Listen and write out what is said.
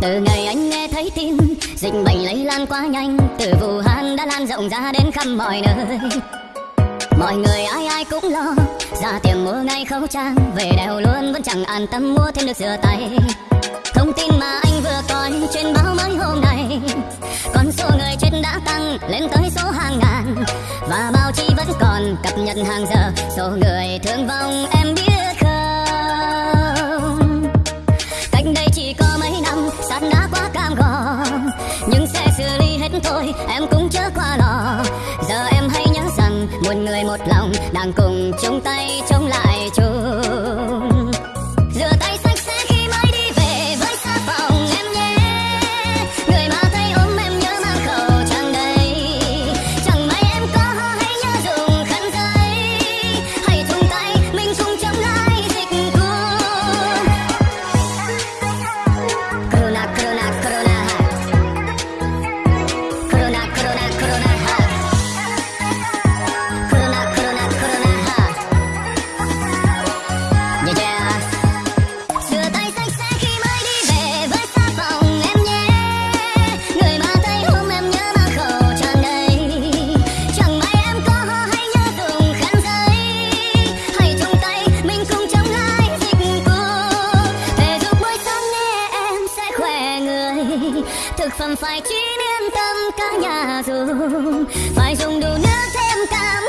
từ ngày anh nghe thấy tin, dịch bệnh lây lan quá nhanh, từ vũ hán đã lan rộng ra đến khắp mọi nơi. Mọi người ai ai cũng lo, ra tiệm mua ngay khẩu trang, về đèo luôn vẫn chẳng an tâm mua thêm được rửa tay. Thông tin mà anh vừa coi trên báo mới hôm nay, con số người chết đã tăng lên tới số hàng ngàn. Và báo chí vẫn còn cập nhật hàng giờ, số người thương vong em biết không? Cách đây chỉ có mấy sát đã quá cam go nhưng sẽ xử lý hết thôi, em cũng chớ qua lo. Giờ em hãy nhớ rằng một người một lòng, đang cùng chung tay chống Thực phẩm phải chín yên tâm cả nhà dùng. Phải dùng đủ nước thêm cam